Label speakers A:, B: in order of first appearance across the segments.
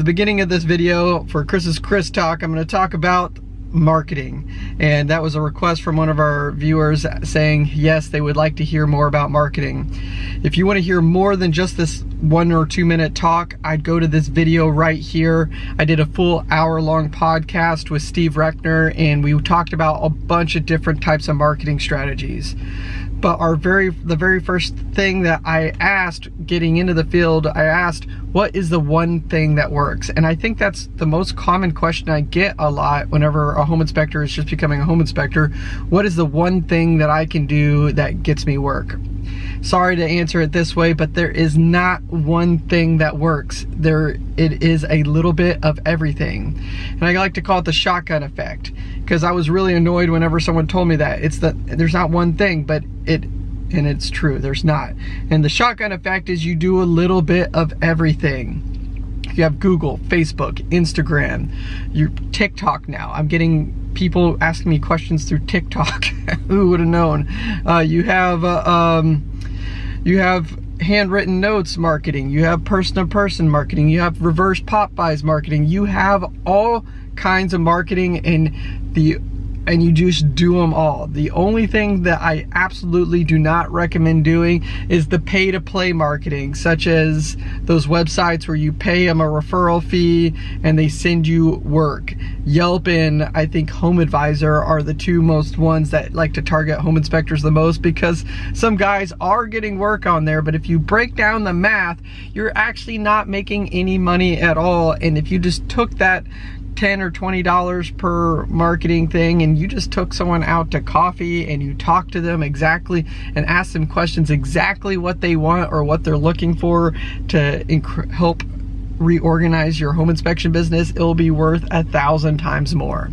A: the beginning of this video for Chris's Chris Talk, I'm going to talk about marketing. And that was a request from one of our viewers saying yes they would like to hear more about marketing. If you want to hear more than just this one or two minute talk I'd go to this video right here. I did a full hour long podcast with Steve Reckner and we talked about a bunch of different types of marketing strategies but our very the very first thing that I asked getting into the field I asked what is the one thing that works? And I think that's the most common question I get a lot whenever a home inspector is just becoming a home inspector. What is the one thing that I can do that gets me work sorry to answer it this way but there is not one thing that works there it is a little bit of everything and I like to call it the shotgun effect because I was really annoyed whenever someone told me that. It's that there's not one thing, but it, and it's true, there's not. And the shotgun effect is you do a little bit of everything. You have Google, Facebook, Instagram, your TikTok now. I'm getting people asking me questions through TikTok. Who would have known? Uh, you have, uh, um, you have handwritten notes marketing, you have person-to-person -person marketing, you have reverse pop-bys marketing, you have all kinds of marketing and the and you just do them all. The only thing that I absolutely do not recommend doing is the pay to play marketing, such as those websites where you pay them a referral fee and they send you work. Yelp and I think Home Advisor are the two most ones that like to target home inspectors the most because some guys are getting work on there, but if you break down the math, you're actually not making any money at all. And if you just took that 10 or 20 dollars per marketing thing and you just took someone out to coffee and you talked to them exactly and asked them questions exactly what they want or what they're looking for to help reorganize your home inspection business it'll be worth a thousand times more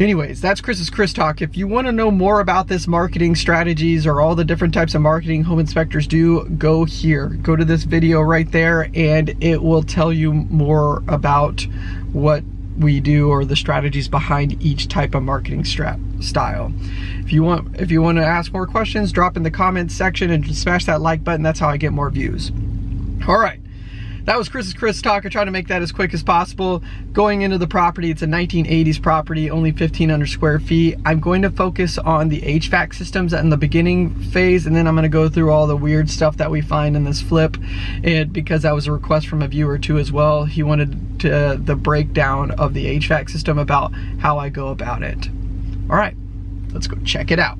A: Anyways, that's Chris's Chris Talk. If you want to know more about this marketing strategies or all the different types of marketing home inspectors do, go here. Go to this video right there and it will tell you more about what we do or the strategies behind each type of marketing strat style. If you want if you want to ask more questions, drop in the comments section and smash that like button. That's how I get more views. All right that was Chris's Chris talk. I tried to make that as quick as possible. Going into the property, it's a 1980s property, only 1,500 square feet. I'm going to focus on the HVAC systems in the beginning phase, and then I'm gonna go through all the weird stuff that we find in this flip. And because that was a request from a viewer too as well, he wanted to, the breakdown of the HVAC system about how I go about it. All right, let's go check it out.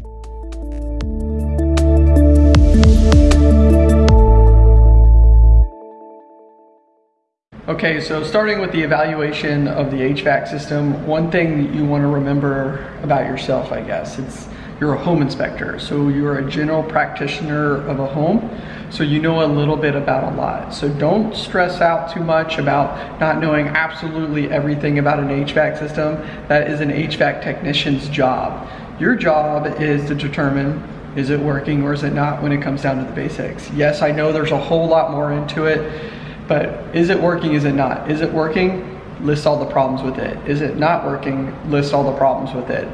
A: Okay, so starting with the evaluation of the HVAC system, one thing that you want to remember about yourself, I guess, it's you're a home inspector. So you're a general practitioner of a home. So you know a little bit about a lot. So don't stress out too much about not knowing absolutely everything about an HVAC system. That is an HVAC technician's job. Your job is to determine is it working or is it not when it comes down to the basics. Yes, I know there's a whole lot more into it but is it working, is it not? Is it working? List all the problems with it. Is it not working? List all the problems with it.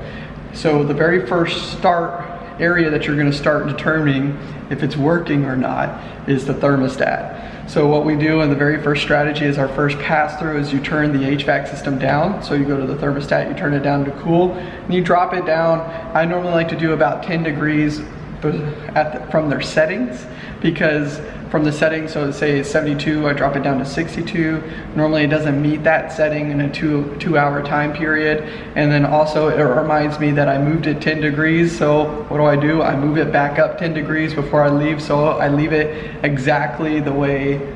A: So the very first start area that you're gonna start determining if it's working or not is the thermostat. So what we do in the very first strategy is our first pass through is you turn the HVAC system down. So you go to the thermostat, you turn it down to cool, and you drop it down. I normally like to do about 10 degrees the, from their settings because from the setting, so say it's 72, I drop it down to 62. Normally it doesn't meet that setting in a two, two hour time period. And then also it reminds me that I moved it 10 degrees. So what do I do? I move it back up 10 degrees before I leave. So I leave it exactly the way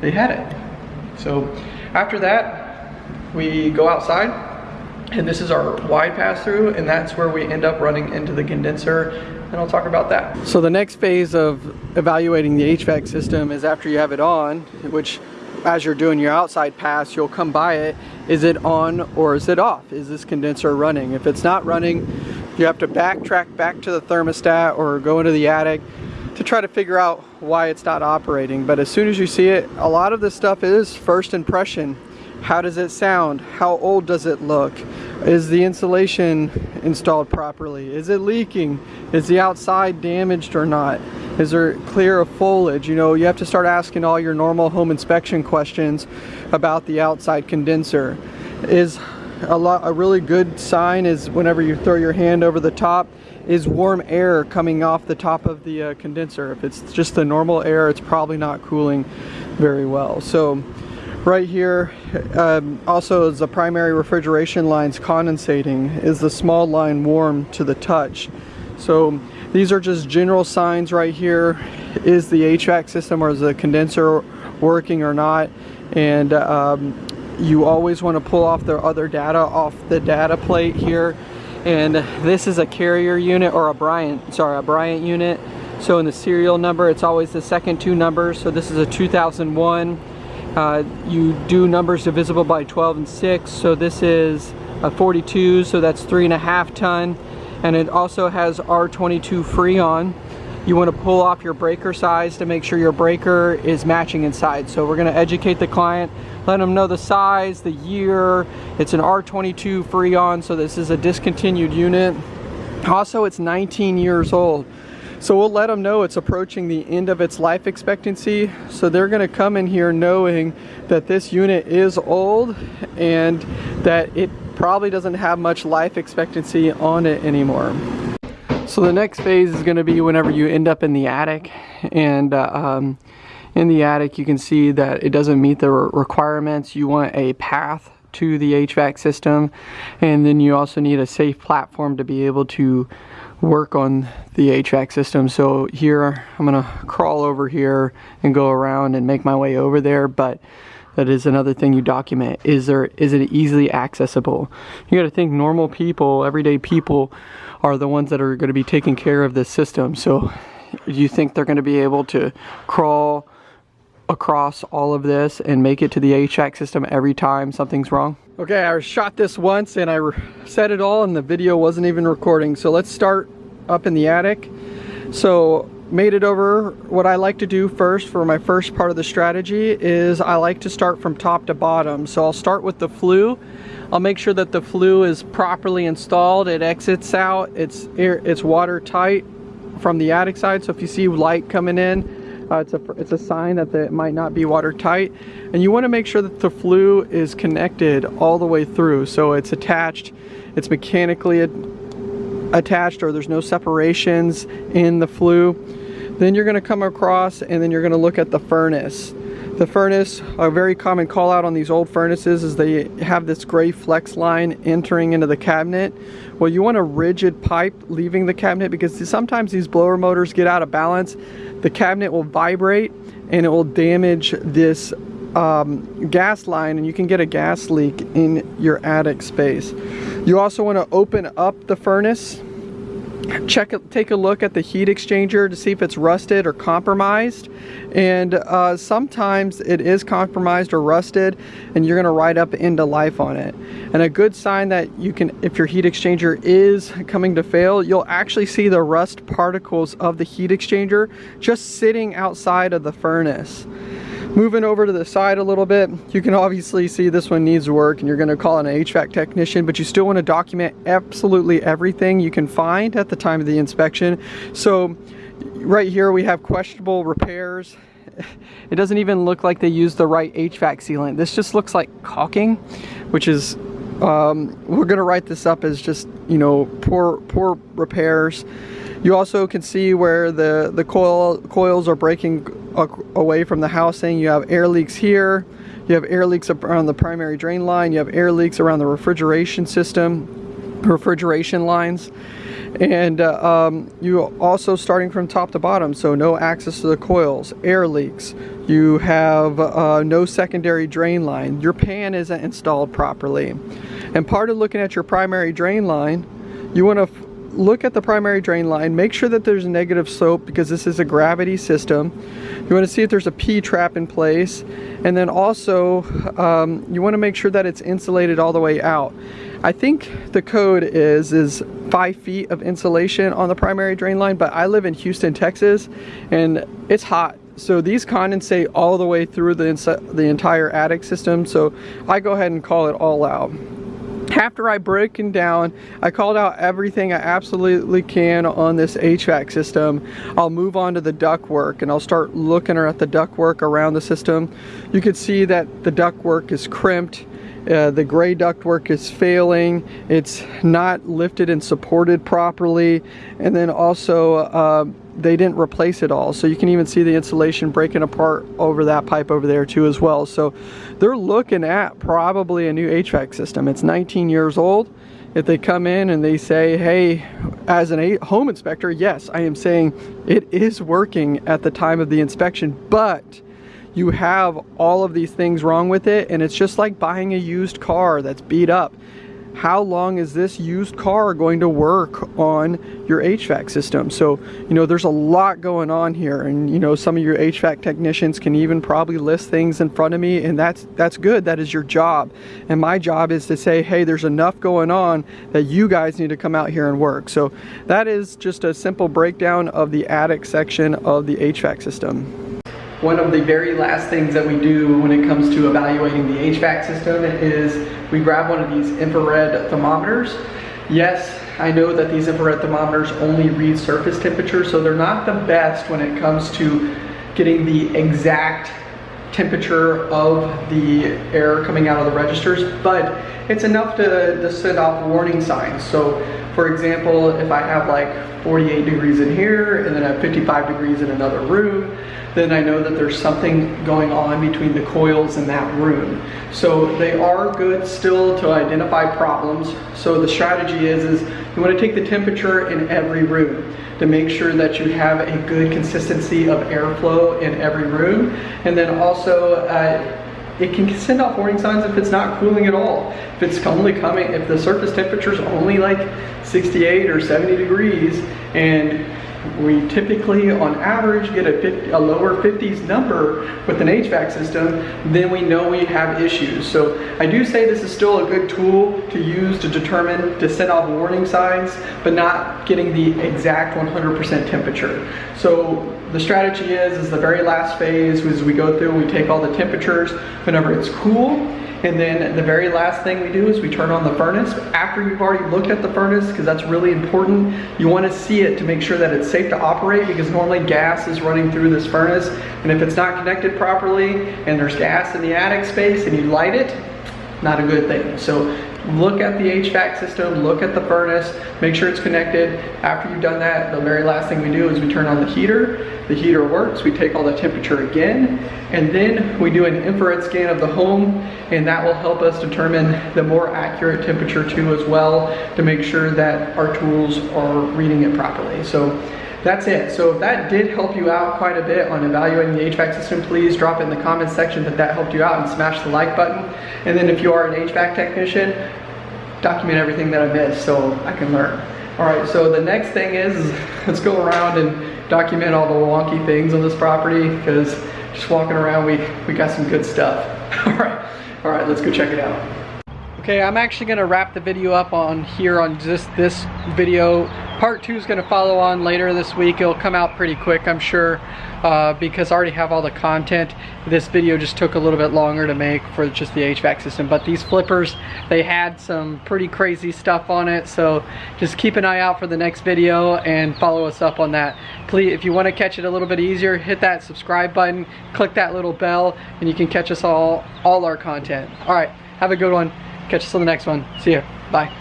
A: they had it. So after that, we go outside and this is our wide pass through and that's where we end up running into the condenser and I'll talk about that. So the next phase of evaluating the HVAC system is after you have it on, which as you're doing your outside pass, you'll come by it. Is it on or is it off? Is this condenser running? If it's not running, you have to backtrack back to the thermostat or go into the attic to try to figure out why it's not operating. But as soon as you see it, a lot of this stuff is first impression how does it sound? How old does it look? Is the insulation installed properly? Is it leaking? Is the outside damaged or not? Is there clear of foliage? You know, you have to start asking all your normal home inspection questions about the outside condenser. Is a, lot, a really good sign is whenever you throw your hand over the top is warm air coming off the top of the uh, condenser. If it's just the normal air, it's probably not cooling very well. So right here um, also is the primary refrigeration lines condensating. Is the small line warm to the touch? So these are just general signs right here. Is the HVAC system or is the condenser working or not? And um, you always want to pull off the other data off the data plate here and this is a carrier unit or a Bryant sorry a Bryant unit so in the serial number it's always the second two numbers so this is a 2001 uh, you do numbers divisible by 12 and 6 so this is a 42 so that's three and a half ton and it also has R22 Freon you want to pull off your breaker size to make sure your breaker is matching inside. So we're going to educate the client, let them know the size, the year. It's an R22 Freon, so this is a discontinued unit. Also, it's 19 years old. So we'll let them know it's approaching the end of its life expectancy. So they're gonna come in here knowing that this unit is old and that it probably doesn't have much life expectancy on it anymore. So the next phase is going to be whenever you end up in the attic and uh, um, in the attic you can see that it doesn't meet the requirements. You want a path to the HVAC system and then you also need a safe platform to be able to work on the HVAC system. So here I'm to crawl over here and go around and make my way over there but that is another thing you document. Is there is it easily accessible? You got to think normal people, everyday people are the ones that are to be taking care of this system. So do you think they're to be able to crawl across all of this and make it to the HVAC system every time something's wrong? Okay, I shot this once and I set it all and the video wasn't even recording. So let's start up in the attic. So made it over. What I like to do first for my first part of the strategy is I like to start from top to bottom. So I'll start with the flue. I'll make sure that the flue is properly installed. It exits out, it's, it's watertight from the attic side. So if you see light coming in, uh, it's, a, it's a sign that it might not be watertight. And you wanna make sure that the flue is connected all the way through. So it's attached, it's mechanically attached or there's no separations in the flue. Then you're gonna come across and then you're gonna look at the furnace. The furnace, a very common call out on these old furnaces is they have this gray flex line entering into the cabinet. Well, you want a rigid pipe leaving the cabinet because sometimes these blower motors get out of balance. The cabinet will vibrate and it will damage this um, gas line and you can get a gas leak in your attic space. You also want to open up the furnace check take a look at the heat exchanger to see if it's rusted or compromised. And uh, sometimes it is compromised or rusted and you're going to ride up into life on it. And a good sign that you can if your heat exchanger is coming to fail you'll actually see the rust particles of the heat exchanger just sitting outside of the furnace Moving over to the side a little bit, you can obviously see this one needs work and you're gonna call an HVAC technician, but you still wanna document absolutely everything you can find at the time of the inspection. So right here we have questionable repairs. It doesn't even look like they used the right HVAC sealant. This just looks like caulking, which is, um, we're gonna write this up as just, you know, poor, poor repairs. You also can see where the, the coil, coils are breaking away from the housing. You have air leaks here. You have air leaks around the primary drain line. You have air leaks around the refrigeration system, refrigeration lines. And uh, um, you also starting from top to bottom, so no access to the coils, air leaks. You have uh, no secondary drain line. Your pan isn't installed properly. And part of looking at your primary drain line, you want to look at the primary drain line, make sure that there's a negative slope because this is a gravity system. You want to see if there's a P-trap in place. And then also, um, you want to make sure that it's insulated all the way out. I think the code is is five feet of insulation on the primary drain line, but I live in Houston, Texas, and it's hot. So these condensate all the way through the, the entire attic system. So I go ahead and call it all out. after I broken down, I called out everything I absolutely can on this HVAC system. I'll move on to the ductwork and I'll start looking at the ductwork around the system. You can see that the ductwork is crimped. Uh, the gray ductwork is failing. It's not lifted and supported properly. And then also uh, they didn't replace it all. So you can even see the insulation breaking apart over that pipe over there too as well. So they're looking at probably a new HVAC system. It's 19 years old. If they come in and they say, hey, as an home inspector, yes, I am saying it is working at the time of the inspection, but you have all of these things wrong with it and it's just like buying a used car that's beat up how long is this used car going to work on your HVAC system? So, you know, there's a lot going on here and, you know, some of your HVAC technicians can even probably list things in front of me and that's, that's good. That is your job. And my job is to say, hey, there's enough going on that you guys need to come out here and work. So that is just a simple breakdown of the attic section of the HVAC system. One of the very last things that we do when it comes to evaluating the HVAC system is we grab one of these infrared thermometers. Yes, I know that these infrared thermometers only read surface temperature, so they're not the best when it comes to getting the exact temperature of the air coming out of the registers, but it's enough to, to set off warning signs. So for example, if I have like 48 degrees in here and then I have 55 degrees in another room, then I know that there's something going on between the coils in that room. So they are good still to identify problems. So the strategy is, is you want to take the temperature in every room to make sure that you have a good consistency of airflow in every room. And then also uh, it can send off warning signs if it's not cooling at all. If it's only coming, if the surface temperature is only like 68 or 70 degrees and we typically, on average, get a, 50, a, lower 50s number with an HVAC system, then we know we have issues. So I do say this is still a good tool to use to determine, to set off warning signs, but not getting the exact 100% temperature. So the strategy is, is the very last phase, as we go through, we take all the temperatures whenever it's cool, and then the very last thing we do is we turn on the furnace. After you've already looked at the furnace, because that's really important, you want to see it to make sure that it's safe to operate because normally gas is running through this furnace. And if it's not connected properly and there's gas in the attic space and you light it, not a good thing. So look at the HVAC system, look at the furnace, make sure it's connected. After you've done that, the very last thing we do is we turn on the heater. The heater works, we take all the temperature again, and then we do an infrared scan of the home, and that will help us determine the more accurate temperature too as well to make sure that our tools are reading it properly. So that's it. So if that did help you out quite a bit on evaluating the HVAC system, please drop in the comments section that that helped you out and smash the like button. And then if you are an HVAC technician, document everything that I missed so I can learn. All right, so the next thing is, let's go around and document all the wonky things on this property because just walking around, we, we got some good stuff. All right, all right, let's go check it out. Okay, I'm actually gonna wrap the video up on here on just this video. Part two is gonna follow on later this week. It'll come out pretty quick, I'm sure, uh, because I already have all the content. This video just took a little bit longer to make for just the HVAC system, but these flippers, they had some pretty crazy stuff on it, so just keep an eye out for the next video and follow us up on that. Please, if you wanna catch it a little bit easier, hit that subscribe button, click that little bell, and you can catch us all, all our content. All right, have a good one. Catch us on the next one. See ya. Bye.